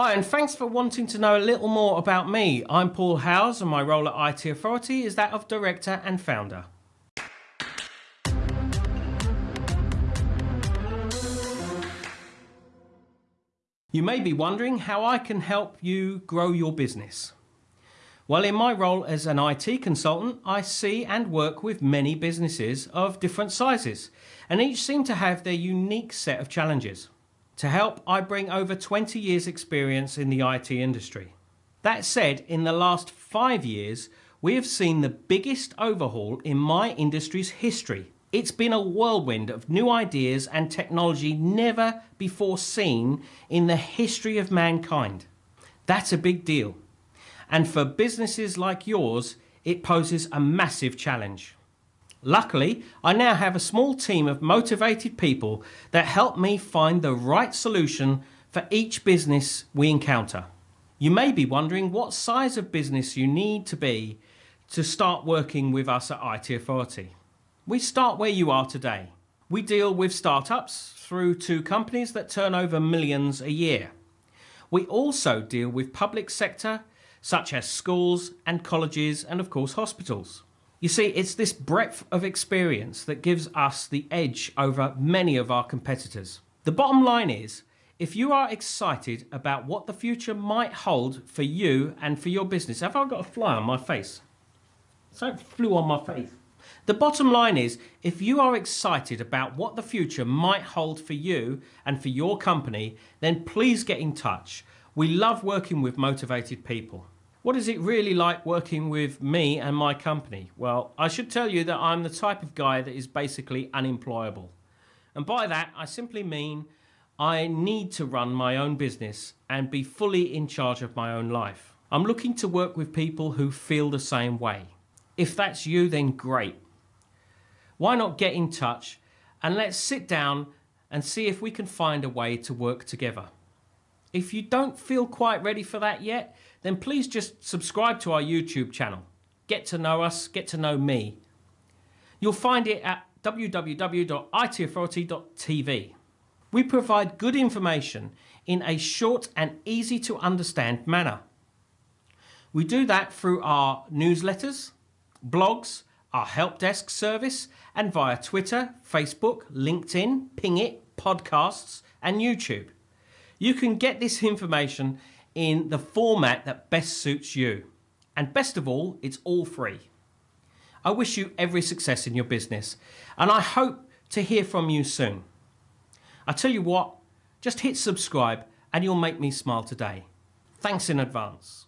Hi, and thanks for wanting to know a little more about me. I'm Paul Howes, and my role at IT Authority is that of Director and Founder. You may be wondering how I can help you grow your business. Well, in my role as an IT consultant, I see and work with many businesses of different sizes, and each seem to have their unique set of challenges. To help, I bring over 20 years experience in the IT industry. That said, in the last five years, we have seen the biggest overhaul in my industry's history. It's been a whirlwind of new ideas and technology never before seen in the history of mankind. That's a big deal. And for businesses like yours, it poses a massive challenge. Luckily, I now have a small team of motivated people that help me find the right solution for each business we encounter. You may be wondering what size of business you need to be to start working with us at IT Authority. We start where you are today. We deal with startups through to companies that turn over millions a year. We also deal with public sector such as schools and colleges and of course hospitals. You see, it's this breadth of experience that gives us the edge over many of our competitors. The bottom line is, if you are excited about what the future might hold for you and for your business, have I got a fly on my face? Something flew on my face. The bottom line is, if you are excited about what the future might hold for you and for your company, then please get in touch. We love working with motivated people. What is it really like working with me and my company? Well, I should tell you that I'm the type of guy that is basically unemployable. And by that, I simply mean I need to run my own business and be fully in charge of my own life. I'm looking to work with people who feel the same way. If that's you, then great. Why not get in touch and let's sit down and see if we can find a way to work together. If you don't feel quite ready for that yet, then please just subscribe to our YouTube channel. Get to know us, get to know me. You'll find it at www.itauthority.tv. We provide good information in a short and easy to understand manner. We do that through our newsletters, blogs, our help desk service, and via Twitter, Facebook, LinkedIn, Pingit, podcasts, and YouTube. You can get this information in the format that best suits you. And best of all, it's all free. I wish you every success in your business and I hope to hear from you soon. I tell you what, just hit subscribe and you'll make me smile today. Thanks in advance.